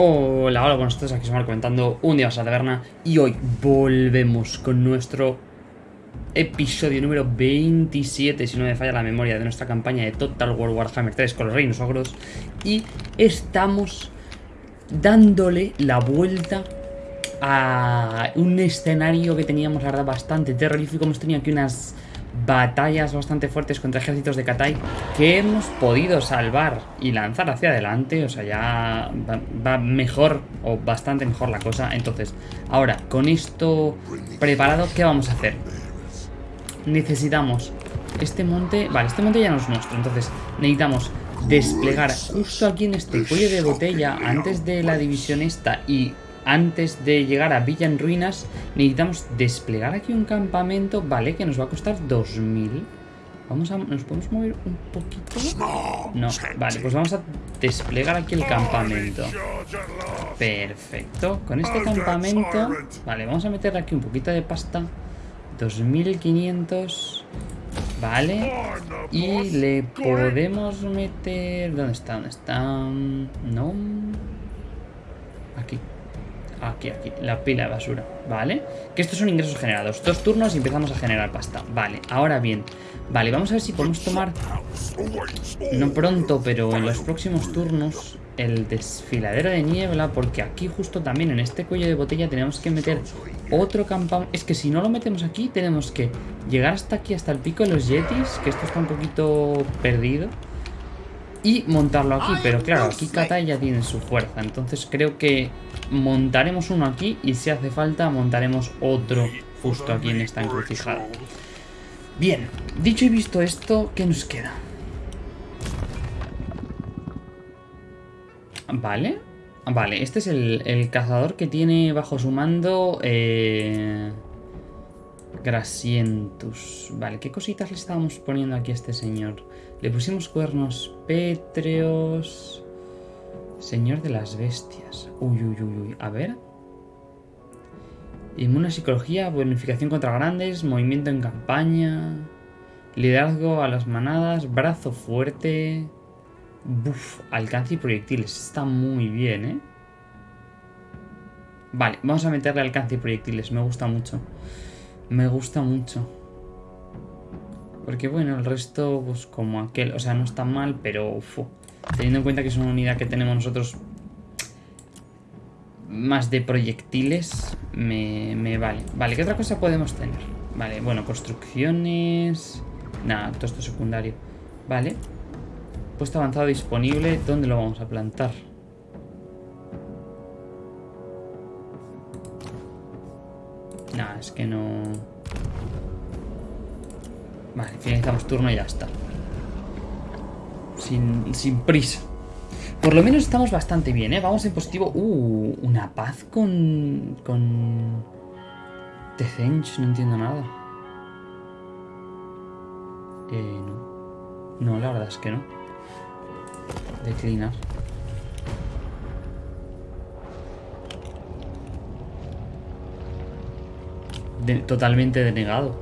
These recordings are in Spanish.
Hola, hola, buenos días, aquí estamos comentando un día más a la taberna y hoy volvemos con nuestro episodio número 27, si no me falla la memoria, de nuestra campaña de Total War Warhammer 3 con los reinos ogros y estamos dándole la vuelta a un escenario que teníamos, la verdad, bastante terrorífico. Hemos tenido aquí unas batallas bastante fuertes contra ejércitos de Katai que hemos podido salvar y lanzar hacia adelante. O sea, ya va, mejor o bastante mejor la cosa. Entonces, ahora, con esto preparado, ¿qué vamos a hacer? Necesitamos este monte... Vale, este monte ya no es nuestro. Entonces, necesitamos desplegar justo aquí en este cuello de botella antes de la división esta y antes de llegar a Villa en Ruinas, necesitamos desplegar aquí un campamento, ¿vale? Que nos va a costar 2000. Vamos a... ¿Nos podemos mover un poquito? No, vale, pues vamos a desplegar aquí el campamento. Perfecto. Con este campamento... Vale, vamos a meterle aquí un poquito de pasta. 2500... Vale. Y le podemos meter... ¿Dónde está? ¿Dónde está? No... Aquí. Aquí, aquí, la pila de basura, ¿vale? Que estos son ingresos generados. Dos turnos y empezamos a generar pasta. Vale, ahora bien. Vale, vamos a ver si podemos tomar... No pronto, pero en los próximos turnos el desfiladero de niebla, porque aquí justo también en este cuello de botella tenemos que meter otro campamento. Es que si no lo metemos aquí, tenemos que llegar hasta aquí, hasta el pico de los yetis, que esto está un poquito perdido y montarlo aquí. Pero claro, aquí Katai ya tiene su fuerza. Entonces creo que montaremos uno aquí y si hace falta montaremos otro justo aquí en esta encrucijada. Bien, dicho y visto esto, ¿qué nos queda? Vale. Vale, este es el, el cazador que tiene bajo su mando... Eh... Grasientus. Vale, ¿qué cositas le estábamos poniendo aquí a este señor? Le pusimos cuernos pétreos. Señor de las bestias. Uy, uy, uy, uy. A ver. Inmune psicología, bonificación contra grandes, movimiento en campaña, liderazgo a las manadas, brazo fuerte. Buf, alcance y proyectiles. Está muy bien, ¿eh? Vale, vamos a meterle alcance y proyectiles. Me gusta mucho. Me gusta mucho. Porque bueno, el resto, pues como aquel, o sea, no está mal, pero uf, teniendo en cuenta que es una unidad que tenemos nosotros más de proyectiles, me, me vale. Vale, ¿qué otra cosa podemos tener? Vale, bueno, construcciones... Nada, todo esto secundario. Vale. Puesto avanzado disponible, ¿dónde lo vamos a plantar? Nah, es que no... Vale, finalizamos turno y ya está. Sin, sin prisa. Por lo menos estamos bastante bien, ¿eh? Vamos en positivo. Uh, una paz con... Con... Tezench, no entiendo nada. Eh, no. No, la verdad es que no. Declinar. Totalmente denegado.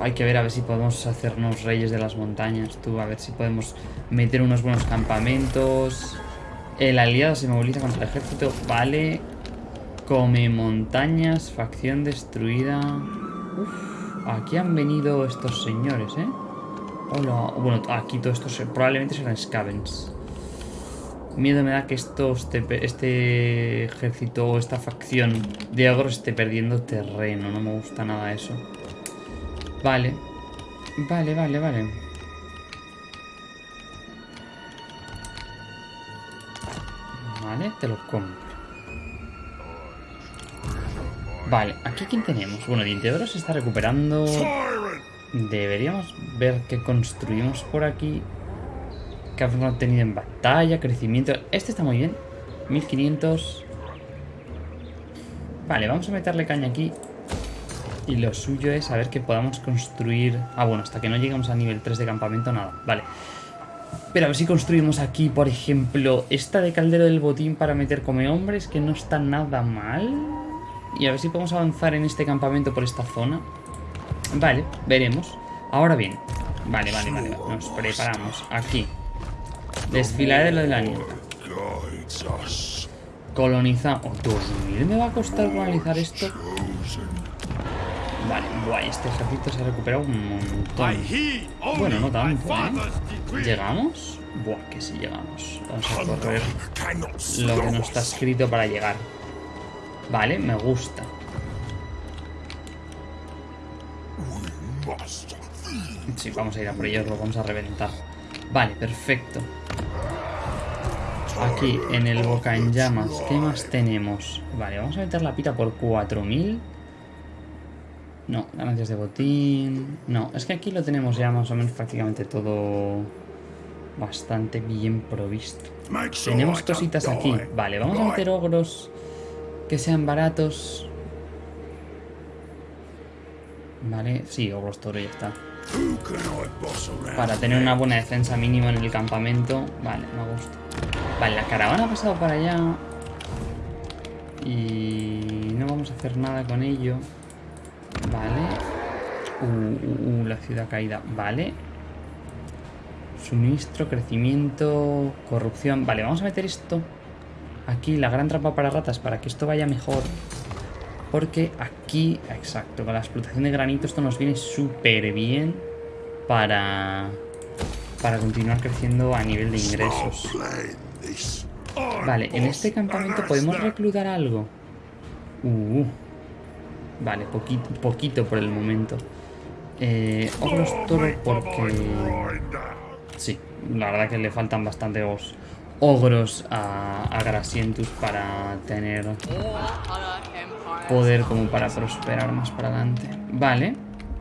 Hay que ver a ver si podemos hacernos reyes de las montañas. Tú, a ver si podemos meter unos buenos campamentos. El aliado se moviliza contra el ejército. Vale. Come montañas. Facción destruida. Uf, aquí han venido estos señores, ¿eh? Hola. Bueno, aquí todos estos probablemente serán scavens. Miedo me da que esto, este, este ejército o esta facción de agro esté perdiendo terreno. No me gusta nada eso. Vale. Vale, vale, vale. Vale, te lo compro. Vale, aquí quién tenemos. Bueno, Diente se está recuperando. Deberíamos ver qué construimos por aquí que han obtenido en batalla, crecimiento. Este está muy bien. 1500. Vale, vamos a meterle caña aquí. Y lo suyo es a ver que podamos construir... Ah, bueno, hasta que no lleguemos a nivel 3 de campamento, nada. Vale. Pero a ver si construimos aquí, por ejemplo, esta de caldero del botín para meter come hombres, que no está nada mal. Y a ver si podemos avanzar en este campamento por esta zona. Vale, veremos. Ahora bien. Vale, vale, vale. Nos preparamos. Aquí. Desfiladero de la niebla. guides us. Coloniza... Oh, 2000 me va a costar colonizar esto. Vale, guay, este ejército se ha recuperado un montón. Bueno, no tanto, ¿eh? ¿Llegamos? Buah, que sí llegamos. Vamos a correr lo que no está escrito para llegar. Vale, me gusta. Sí, vamos a ir a por ellos, lo vamos a reventar. Vale, perfecto. Aquí, en el boca en llamas, ¿qué más tenemos? Vale, vamos a meter la pita por 4000. No, ganancias de botín. No, es que aquí lo tenemos ya más o menos prácticamente todo bastante bien provisto. Tenemos cositas aquí. Vale, vamos a meter ogros que sean baratos. Vale, sí, ogros toro ya está. Para tener una buena defensa mínima en el campamento. Vale, me gusta. Vale, la caravana ha pasado para allá. Y no vamos a hacer nada con ello. Vale. Uh, uh, uh, la ciudad caída. Vale. Suministro, crecimiento, corrupción. Vale, vamos a meter esto aquí, la gran trampa para ratas, para que esto vaya mejor. Porque aquí, exacto, con la explotación de granito esto nos viene súper bien para, para continuar creciendo a nivel de ingresos. Vale, en este campamento podemos reclutar algo. Uh, vale, poquito, poquito por el momento. Eh, ogros toro porque... Sí, la verdad que le faltan bastante os- ogros a, a Grasientus para tener poder como para prosperar más para adelante. Vale,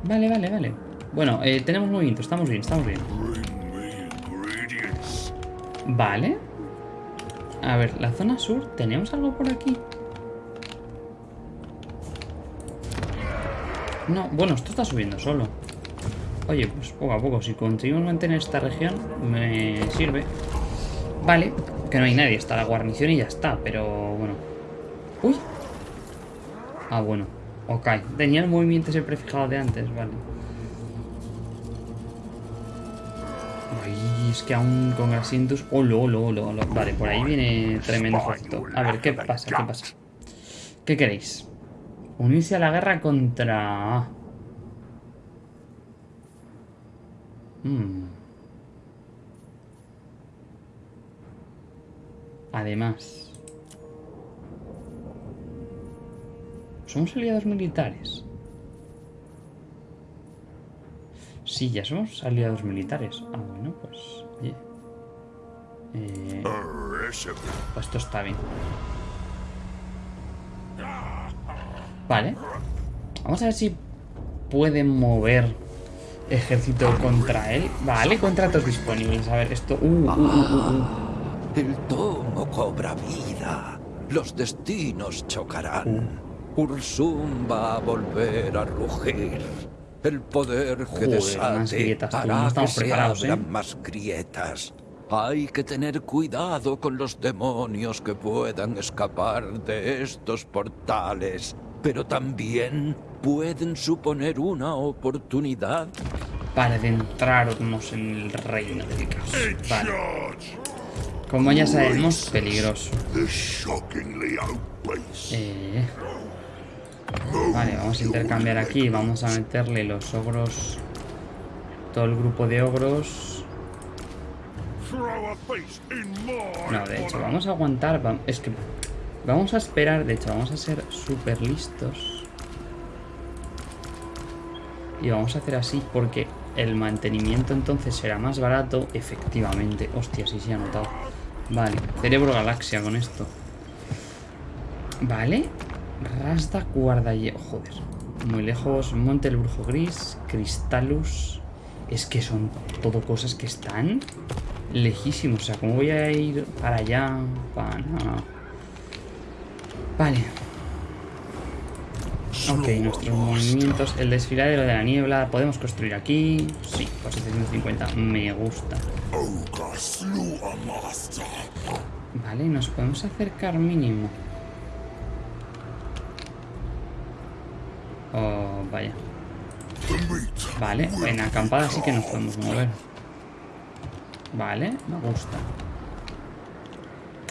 vale, vale, vale. Bueno, eh, tenemos movimiento, estamos bien, estamos bien. Vale. A ver, la zona sur, ¿tenemos algo por aquí? No, bueno, esto está subiendo solo. Oye, pues poco a poco, si conseguimos mantener esta región, me sirve. Vale, que no hay nadie, está la guarnición y ya está, pero bueno. Uy. Ah, bueno. Ok, tenía el movimiento ese prefijado de antes, vale. Ay, es que aún con Grasientus... Olo, olo, olo, olo. Vale, por ahí viene tremendo ejército. A ver, ¿qué pasa? ¿Qué pasa? ¿Qué queréis? Unirse a la guerra contra... Hmm. Además... ¿Somos aliados militares? Sí, ya somos aliados militares. Ah, bueno, pues... Oye. Eh, pues esto está bien. Vale. Vamos a ver si pueden mover ejército contra él. Vale, contratos disponibles. A ver, esto... Uh, uh, uh. El tomo cobra vida. Los destinos chocarán. Ursum va a volver a rugir. El poder que Joder, desate grietas, tú, no hará que se ¿eh? abran más grietas. Hay que tener cuidado con los demonios que puedan escapar de estos portales, pero también pueden suponer una oportunidad Para adentrarnos en el reino del caos. Vale. Como ya sabemos, peligroso. Eh, Vale, vamos a intercambiar aquí. Vamos a meterle los ogros. Todo el grupo de ogros. No, de hecho, vamos a aguantar. Es que vamos a esperar. De hecho, vamos a ser súper listos. Y vamos a hacer así porque el mantenimiento entonces será más barato. Efectivamente. Hostia, sí se ha notado. Vale, cerebro galaxia con esto. Vale. Rasda Guardalle. Joder. Muy lejos. Monte el Brujo Gris. Cristalus. Es que son todo cosas que están lejísimos. O sea, ¿cómo voy a ir para allá? Para nada. Vale. Ok, nuestros movimientos. El desfiladero de la niebla. ¿Podemos construir aquí? Sí, por 750. Me gusta. Vale, nos podemos acercar mínimo. Oh, vaya. Vale, en acampada sí que nos podemos mover. Vale, me gusta.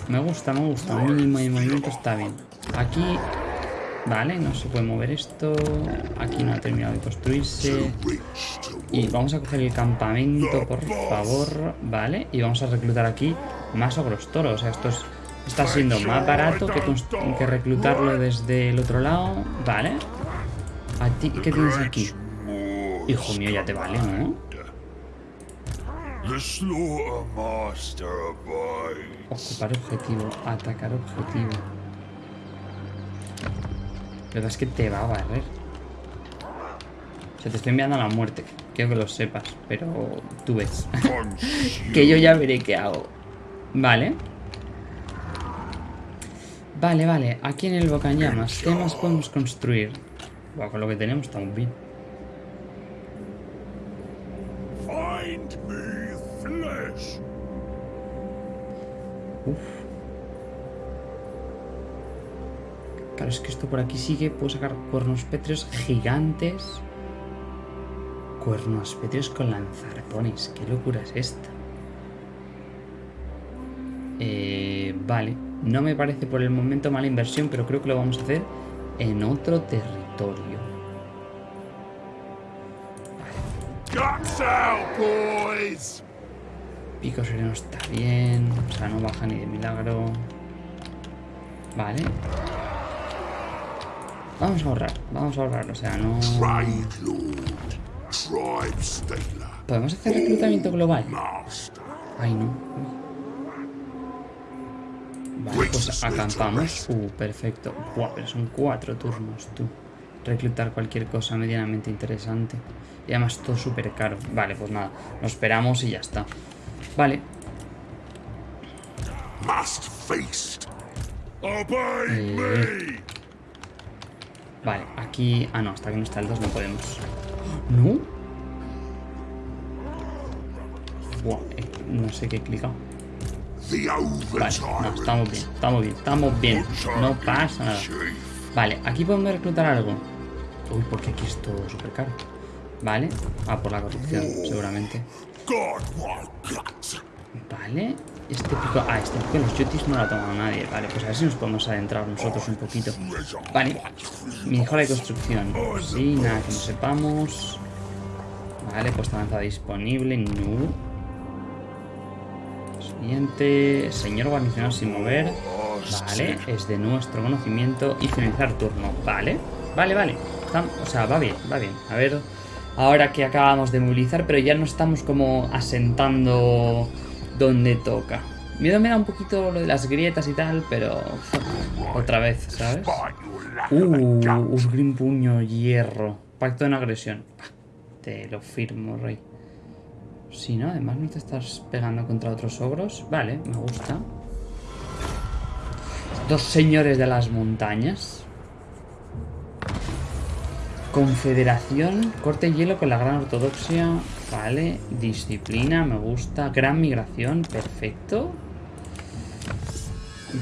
Me gusta, me gusta. De movimiento está bien. Aquí... Vale, no se puede mover esto. Aquí no ha terminado de construirse. Y vamos a coger el campamento, por favor. Vale, y vamos a reclutar aquí más ogros toros. O sea, esto es- está siendo más barato que, que reclutarlo desde el otro lado. Vale. ¿A ti qué tienes aquí? Hijo mío, ya te vale, ¿no? Ocupar objetivo, atacar objetivo. La verdad es que te va a barrer. O sea, te estoy enviando a la muerte. Quiero que lo sepas, pero tú ves. Que yo ya veré qué hago. Vale. Vale, vale. Aquí en el Bocañamas, ¿qué más podemos construir? Con lo que tenemos estamos bien. Find me flesh. Uf. Claro, es que esto por aquí sigue. Puedo sacar cuernos pétreos gigantes. Cuernos pétreos con lanzarpones. ¿Qué locura es esta? Eh, vale. No me parece por el momento mala inversión, pero creo que lo vamos a hacer en otro territorio. Boys. Pico sereno está bien. O sea, no baja ni de milagro. Vale. Vamos a ahorrar. Vamos a ahorrar. O sea, no... ¿Podemos hacer reclutamiento global? Ay, no. Vale, pues acampamos. Uh, perfecto. Buah, pero son cuatro turnos, tú. Reclutar cualquier cosa medianamente interesante. Y además todo súper caro. Vale, pues nada. Nos esperamos y ya está. Vale. Eh. Vale, aquí... Ah, no, hasta que no está el 2 no podemos. ¿No? Buah, eh, no sé qué he clicado. Vale, no, estamos bien, estamos bien, estamos bien. No pasa nada. Vale, aquí podemos reclutar algo. Uy, porque aquí es todo súper caro. Vale. Ah, por la corrupción, seguramente. Vale. Este pico... Ah, este pico de los yutis no lo ha tomado nadie. Vale, pues a ver si nos podemos adentrar nosotros un poquito. Vale. Mejora de construcción. Sí, nada que no sepamos. Vale, pues avanzada disponible. No. Siguiente. Señor guarnicionado sin mover. Vale, es de nuestro conocimiento. Y finalizar turno. Vale. Vale, vale. O sea, va bien, va bien. A ver. Ahora que acabamos de movilizar, pero ya no estamos como asentando donde toca. Miedo me da un poquito lo de las grietas y tal, pero otra vez, ¿sabes? Uh. Usgrim puño, hierro. Pacto de no agresión. Te lo firmo, rey. Si no, además no te estás pegando contra otros ogros. Vale, me gusta. Dos señores de las montañas. Confederación, corte hielo con la gran ortodoxia. Vale, disciplina, me gusta. Gran migración, perfecto.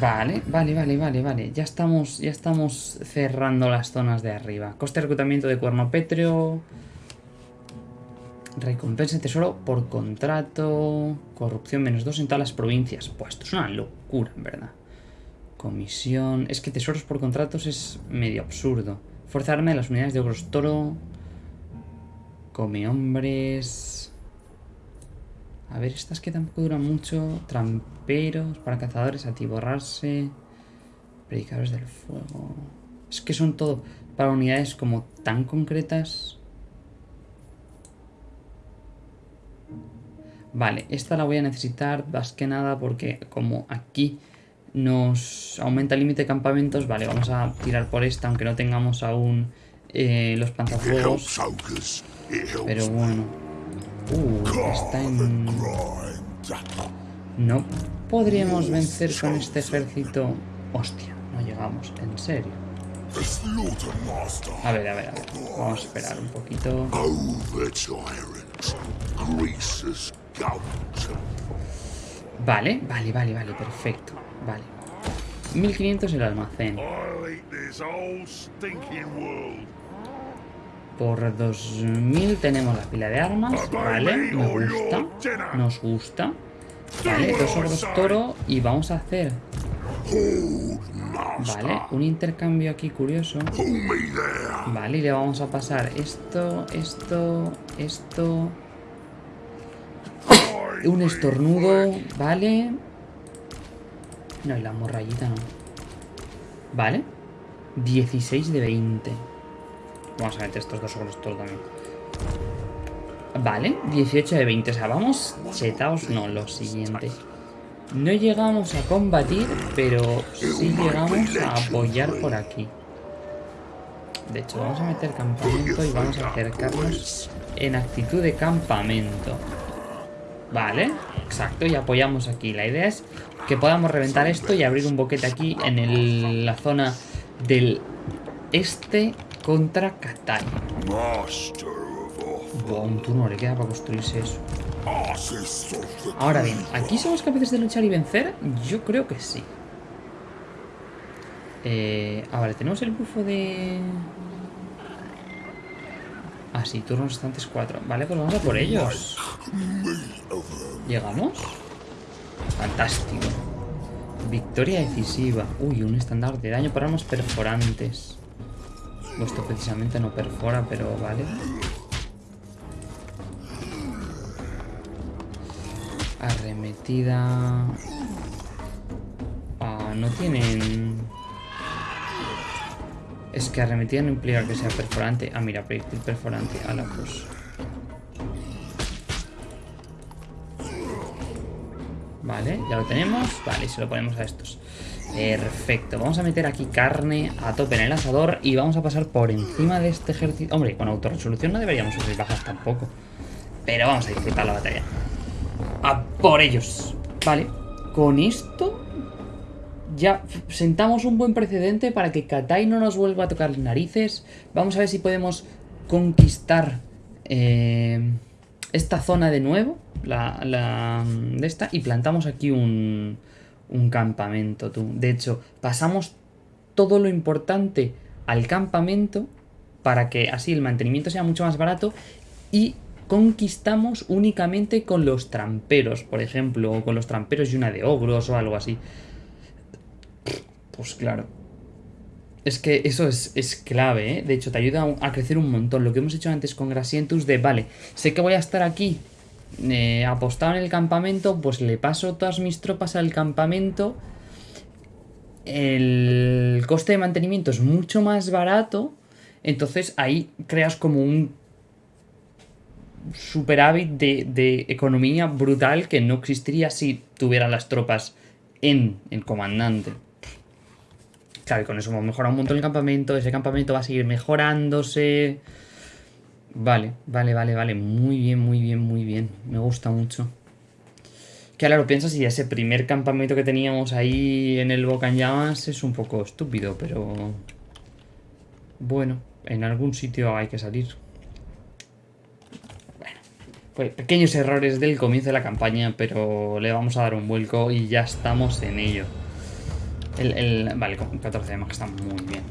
Vale, vale, vale, vale, vale. Ya estamos, ya estamos cerrando las zonas de arriba. Coste de reclutamiento de cuerno pétreo. Recompensa tesoro por contrato. Corrupción menos dos en todas las provincias. Pues esto es una locura, en verdad. Comisión. Es que tesoros por contratos es medio absurdo. De las unidades de Ogros Toro. Come hombres. A ver, estas que tampoco duran mucho. Tramperos para cazadores, atiborrarse. Predicadores del fuego. Es que son todo para unidades como tan concretas. Vale, esta la voy a necesitar más que nada porque como aquí nos aumenta el límite de campamentos, vale, vamos a tirar por esta, aunque no tengamos aún eh, los panzafuegos. Pero bueno. Uh, está en... No podríamos vencer con este ejército. Hostia, no llegamos, en serio. A ver, a ver, a ver. Vamos a esperar un poquito. Vale, vale, vale, vale, perfecto. Vale. 1500 el almacén. Por 2000 tenemos la pila de armas. Vale, me gusta. Nos gusta. Vale, dos ogros toro y vamos a hacer... Vale, un intercambio aquí curioso. Vale, y le vamos a pasar esto, esto, esto... Un estornudo, vale. No, y la morrayita no. Vale. 16 de 20. Vamos a meter estos dos ogros toro también. Vale, 18 de 20. O sea, vamos chetaos. No, lo siguiente. No llegamos a combatir, pero sí llegamos a apoyar por aquí. De hecho, vamos a meter campamento y vamos a acercarnos en actitud de campamento. Vale, exacto, y apoyamos aquí. La idea es que podamos reventar esto y abrir un boquete aquí en el- la zona del este contra Katai. Buah, un turno le queda para construirse eso. Ahora bien, ¿aquí somos capaces de luchar y vencer? Yo creo que sí. Eh, ah, vale, tenemos el bufo de... Ah, sí, turnos restantes 4. Vale, pues vamos a por ellos. ¿Llegamos? Fantástico. Victoria decisiva. Uy, un estándar de daño para armas perforantes. Esto precisamente no perfora, pero vale. Arremetida. Ah, no tienen. Es que arremetida no implica que sea perforante. Ah, mira, proyectil perforante. A la pues. Vale, ya lo tenemos. Vale, y se lo ponemos a estos. Perfecto. Vamos a meter aquí carne a tope en el asador y vamos a pasar por encima de este ejército. Hombre, con autorresolución no deberíamos sufrir bajas tampoco. Pero vamos a disfrutar la batalla. ¡A por ellos! Vale, con esto ya sentamos un buen precedente para que Katai no nos vuelva a tocar narices. Vamos a ver si podemos conquistar eh, esta zona de nuevo, la, la de esta, y plantamos aquí un, un campamento. Tú. De hecho, pasamos todo lo importante al campamento para que así el mantenimiento sea mucho más barato y conquistamos únicamente con los tramperos, por ejemplo, o con los tramperos y una de ogros o algo así. Pues claro. Es que eso es, es clave, ¿eh? De hecho, te ayuda a, crecer un montón. Lo que hemos hecho antes con Grasientus de, vale, sé que voy a estar aquí eh, apostado en el campamento, pues le paso todas mis tropas al campamento. El coste de mantenimiento es mucho más barato. Entonces ahí creas como un superávit de, de economía brutal que no existiría si tuviera las tropas en el comandante. Claro, y con eso hemos mejorado un montón el campamento. Ese campamento va a seguir mejorándose. Vale, vale, vale, vale. Muy bien, muy bien, muy bien. Me gusta mucho. Que ahora lo piensas y ese primer campamento que teníamos ahí en el Boca en Llamas es un poco estúpido, pero... Bueno, en algún sitio hay que salir. Bueno, pues pequeños errores del comienzo de la campaña, pero le vamos a dar un vuelco y ya estamos en ello. El, el- vale, con 14 de que está muy bien.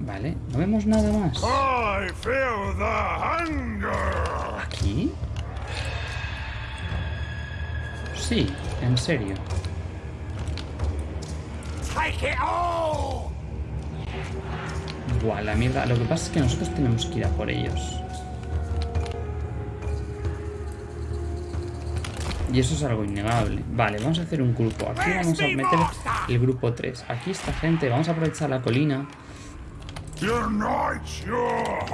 Vale, no vemos nada más. I feel the hunger. ¿Aquí? Sí, en serio. Buah, la mierda. Lo que pasa es que nosotros tenemos que ir a por ellos. Y eso es algo innegable. Vale, vamos a hacer un grupo. Aquí vamos a meter el grupo 3. Aquí esta gente, vamos a aprovechar la colina.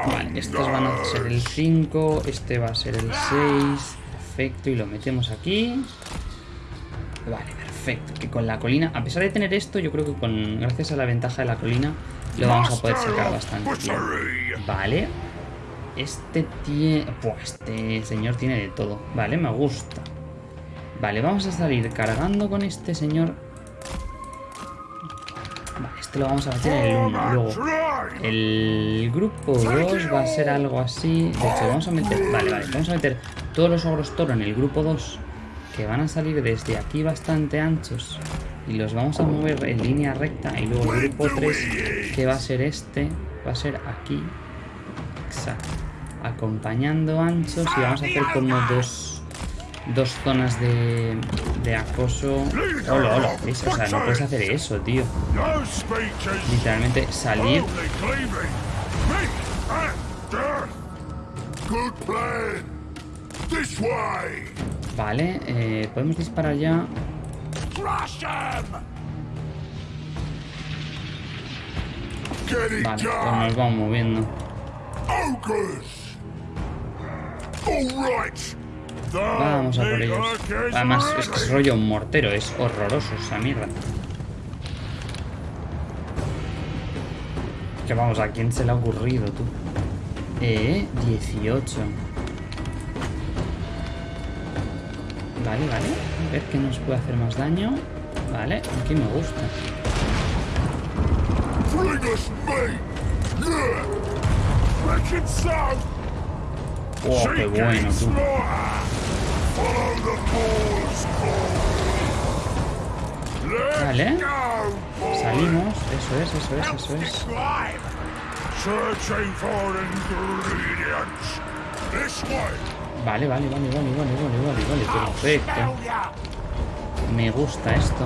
Vale, estos van a ser el 5, este va a ser el 6. Perfecto, y lo metemos aquí. Vale, perfecto. Que con la colina, a pesar de tener esto, yo creo que con gracias a la ventaja de la colina lo vamos a poder sacar bastante bien. Vale. Este tiene... Buah, este señor tiene de todo. Vale, me gusta. Vale, vamos a salir cargando con este señor. Vale, este lo vamos a meter en el 1. Luego, el grupo 2 va a ser algo así. De hecho, vamos a meter. Vale, vale. Vamos a meter todos los ogros toro en el grupo 2. Que van a salir desde aquí bastante anchos. Y los vamos a mover en línea recta. Y luego el grupo 3, que va a ser este, va a ser aquí. Exacto. Acompañando anchos. Y vamos a hacer como dos. Dos zonas de, de acoso. Hola, hola, ¿ves? O sea, no puedes hacer eso, tío. Literalmente salir. Vale, eh, podemos disparar ya. Vale, pues nos vamos moviendo. Vamos a por ellos. Además, es que es rollo mortero, es horroroso esa mierda. Que vamos, ¿a quién se le ha ocurrido, tú? Eh, 18. Vale, vale. A ver qué nos puede hacer más daño. Vale, aquí me gusta. Oh, qué bueno, tú. Vale. Salimos. Eso es, eso es, eso es. Vale, vale, vale, vale, vale, vale, vale, vale. Perfecto. Me gusta esto.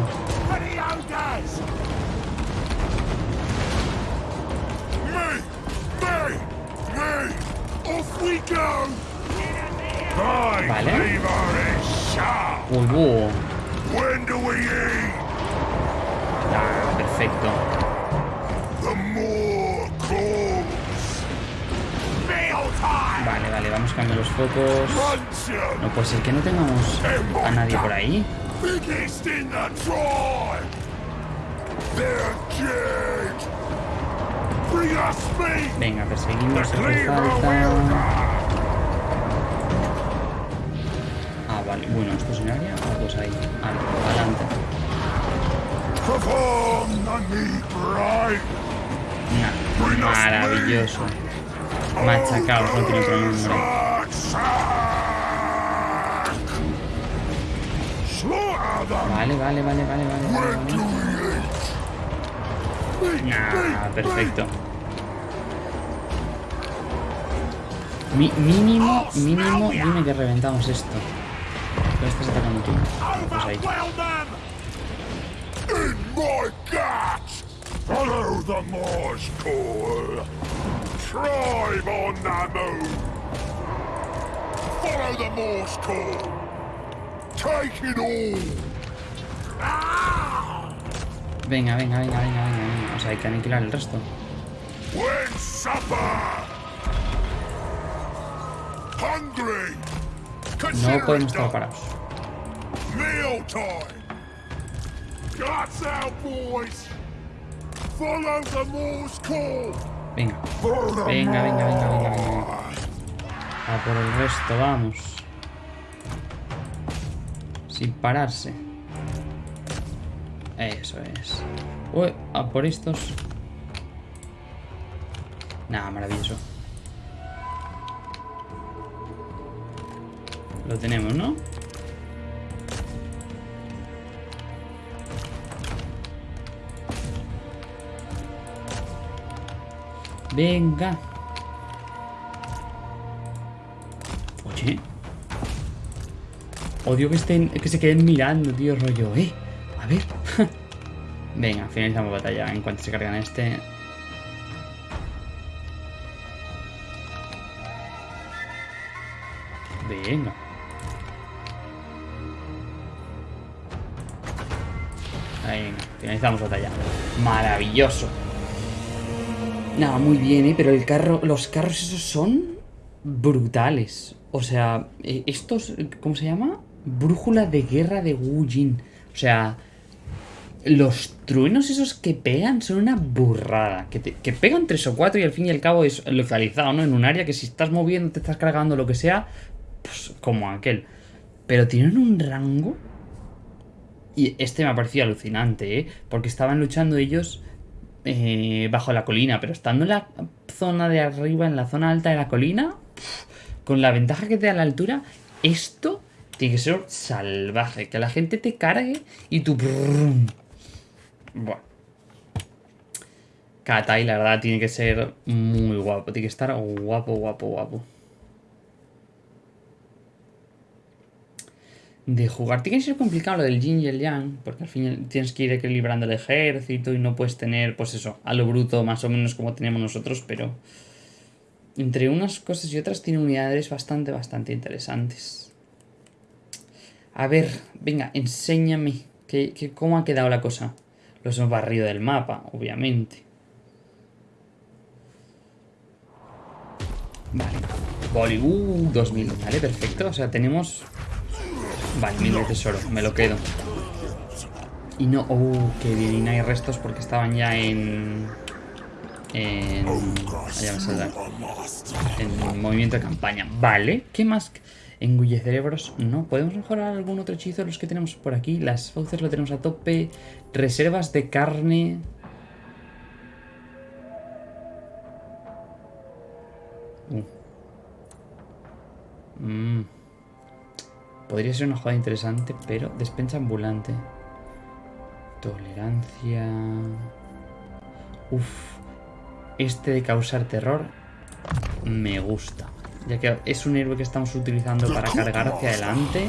Off we go. Vale. Uy, búho. When do we eat? Ah, perfecto. Vale, vale, vamos a cambiar los focos. Luncheon. No puede ser que no tengamos a nadie por ahí. Venga, perseguimos, hace falta. Ah, ahí. Adelante. Nah, maravilloso. Machacaos, no tiene otro nombre. Vale, vale, vale, vale, vale. vale, Nah, meat, perfecto. Mi- mínimo, mínimo, dime que reventamos esto. Lo estás atacando tú. Pues ahí. Overwhelm them! In my guts! Follow the Morse call! Tribe on the move! Follow the Morse call! Take it all! Ah! Venga, venga, venga, venga, venga, venga. O sea, hay que aniquilar el resto. When supper! Hungry! No podemos estar parados. Venga, venga, venga, venga, venga, venga. Morse! A por el resto, vamos. Sin pararse. Eso es. Uy, a por estos. Nada, maravilloso. Lo tenemos, ¿no? Venga. Oye. Odio que estén, que se queden mirando, tío, rollo, eh. A ver. Venga, finalizamos batalla en cuanto se cargan este. Maravilloso. Nada, muy bien, ¿eh? Pero el carro, los carros esos son brutales. O sea, eh, estos, ¿cómo se llama? Brújula de guerra de Wu Jin. O sea, los truenos esos que pegan son una burrada. Que, que pegan tres o cuatro y al fin y al cabo es localizado, ¿no? En un área que si estás moviendo, te estás cargando, lo que sea, pues como aquel. Pero tienen un rango. Y este me ha parecido alucinante, ¿eh? Porque estaban luchando ellos eh, bajo la colina, pero estando en la zona de arriba, en la zona alta de la colina, con la ventaja que te da la altura, esto tiene que ser salvaje. Que la gente te cargue y tú... Bueno. Katai, la verdad, tiene que ser muy guapo. Tiene que estar guapo, guapo, guapo. De jugar. Tiene que ser complicado lo del yin y el yang, porque al final tienes que ir equilibrando el ejército y no puedes tener, pues eso, a lo bruto más o menos como tenemos nosotros, pero entre unas cosas y otras tiene unidades bastante, bastante interesantes. A ver, venga, enséñame que, cómo ha quedado la cosa. Los hemos barrido del mapa, obviamente. Vale. Bollywood 2000. Vale, perfecto. O sea, tenemos... Vale, mil de tesoro. Me lo quedo. Y no... Oh, qué bien. Y no hay restos porque estaban ya en... En... Ya me En movimiento de campaña. Vale. ¿Qué más? Engulle cerebros. No. ¿Podemos mejorar algún otro hechizo los que tenemos por aquí? Las fauces lo tenemos a tope. Reservas de carne... Uh. Mm. Podría ser una jugada interesante, pero despensa ambulante. Tolerancia... Uf. Este de causar terror me gusta. Ya que es un héroe que estamos utilizando para cargar hacia adelante.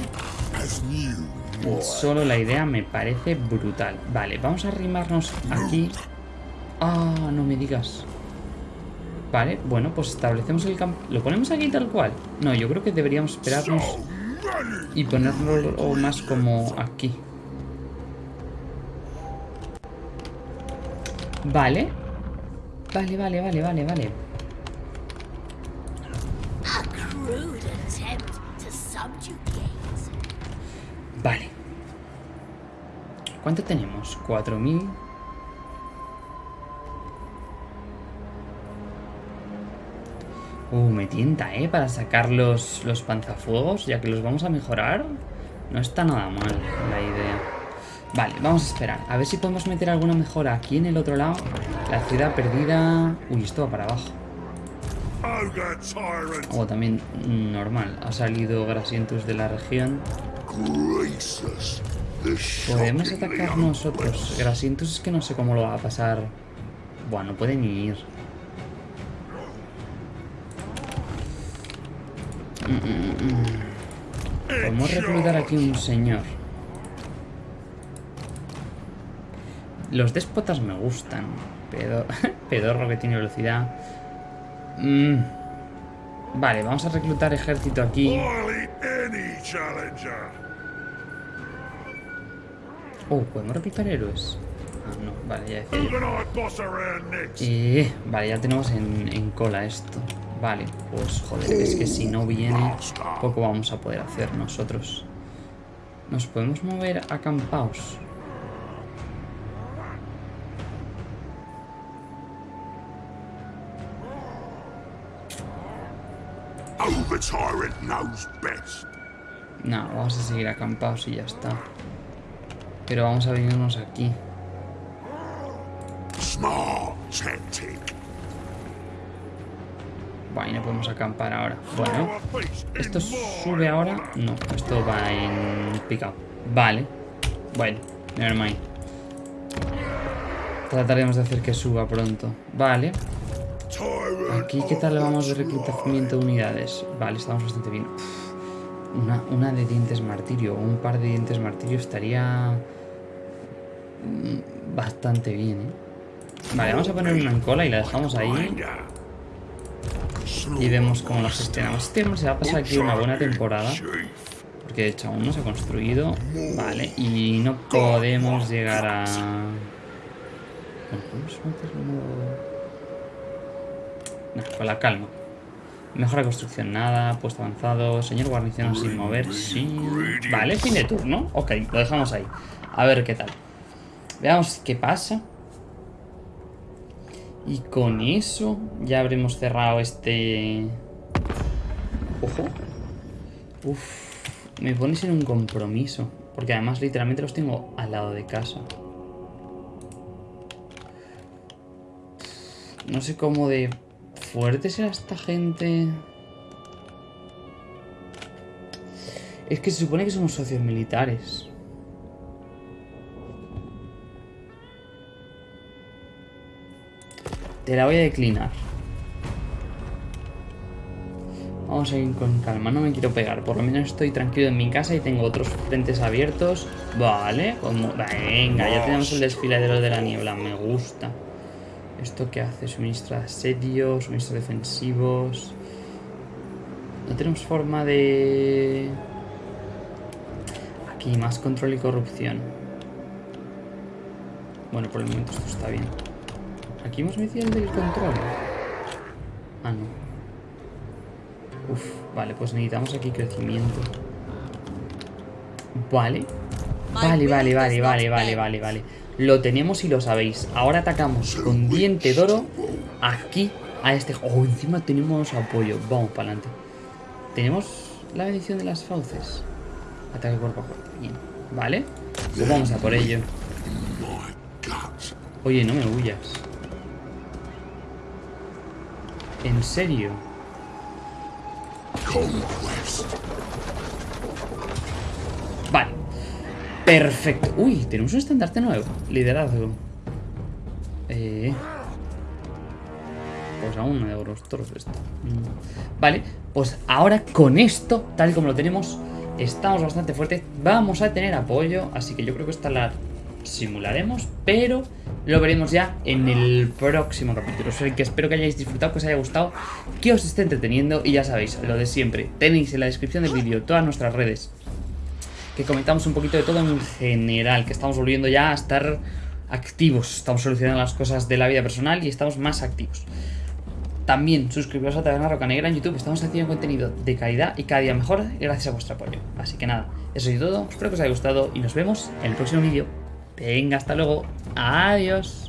Solo la idea me parece brutal. Vale, vamos a arrimarnos aquí. Ah, no me digas. Vale, bueno, pues establecemos el campo. ¿Lo ponemos aquí tal cual? No, yo creo que deberíamos esperarnos y ponerlo más como aquí. Vale. Vale, vale, vale, vale, vale. Vale. ¿Cuánto tenemos? 4000. Uh, me tienta, ¿eh? Para sacar los, los panzafuegos, ya que los vamos a mejorar. No está nada mal la idea. Vale, vamos a esperar. A ver si podemos meter alguna mejora aquí en el otro lado. La ciudad perdida... Uy, esto va para abajo. O oh, también normal. Ha salido Grasientus de la región. Podemos atacar nosotros. Grasientus es que no sé cómo lo va a pasar. Buah, no puede ni ir. Podemos reclutar aquí un señor. Los déspotas me gustan. Pedorro que tiene velocidad. Mm. Vale, vamos a reclutar ejército aquí. Oh, ¿podemos reclutar héroes? Ah, no, vale, ya decía eh, vale, ya tenemos en, en cola esto. Vale, pues joder, es que si no viene, poco vamos a poder hacer nosotros. ¿Nos podemos mover a campaos? No, vamos a seguir acampados y ya está. Pero vamos a venirnos aquí. Bueno, no podemos acampar ahora. Bueno, ¿esto sube ahora? No, esto va en picado. Vale. Bueno, nevermind. Trataremos de hacer que suba pronto. Vale. Aquí, ¿qué tal vamos de reclutamiento de unidades? Vale, estamos bastante bien. una, una de dientes martirio un par de dientes martirio estaría mm, bastante bien, ¿eh? Vale, vamos a poner una en cola y la dejamos ahí. Y vemos cómo lo gestionamos. Este se va a pasar aquí una buena temporada. Porque de hecho aún no se ha construido. Vale, y no podemos llegar a... con la calma. Mejora construcción, nada. Puesto avanzado. Señor guarnición sin mover. Sí. Vale, fin de turno. Ok, lo dejamos ahí. A ver qué tal. Veamos qué pasa. Y con eso ya habremos cerrado este... Ojo. Uf, me pones en un compromiso. Porque además literalmente los tengo al lado de casa. No sé cómo de fuerte será esta gente. Es que se supone que somos socios militares. Te la voy a declinar. Vamos a ir con calma, no me quiero pegar. Por lo menos estoy tranquilo en mi casa y tengo otros frentes abiertos. Vale. Venga, ya tenemos el desfiladero de la niebla, me gusta. ¿Esto qué hace? Suministra asedios, suministros defensivos... No tenemos forma de... Aquí, más control y corrupción. Bueno, por el momento esto está bien. Aquí hemos metido el del control. Ah, no. Uf, vale, pues necesitamos aquí crecimiento. Vale. Vale, vale, vale, vale, vale, vale, vale. Lo tenemos y lo sabéis. Ahora atacamos con diente de oro aquí a este... Oh, encima tenemos apoyo. Vamos para adelante. Tenemos la bendición de las fauces. Ataque cuerpo a cuerpo. Bien. Vale. Pues vamos a por ello. Oye, no me huyas. ¿En serio? Vale. Perfecto. Uy, tenemos un estandarte nuevo. Liderazgo. Eh... Pues aún no de los toros esto. Mm. Vale, pues ahora con esto, tal como lo tenemos, estamos bastante fuertes. Vamos a tener apoyo, así que yo creo que esta la simularemos, pero lo veremos ya en el próximo capítulo. Así que espero que hayáis disfrutado, que os haya gustado, que os esté entreteniendo y ya sabéis, lo de siempre. Tenéis en la descripción del vídeo todas nuestras redes, que comentamos un poquito de todo en general, que estamos volviendo ya a estar activos. Estamos solucionando las cosas de la vida personal y estamos más activos. También suscribiros a Taberna Roca Negra en YouTube. Estamos haciendo contenido de calidad y cada día mejor gracias a vuestro apoyo. Así que nada, eso es todo. Espero que os haya gustado y nos vemos en el próximo vídeo. Venga, hasta luego. Adiós.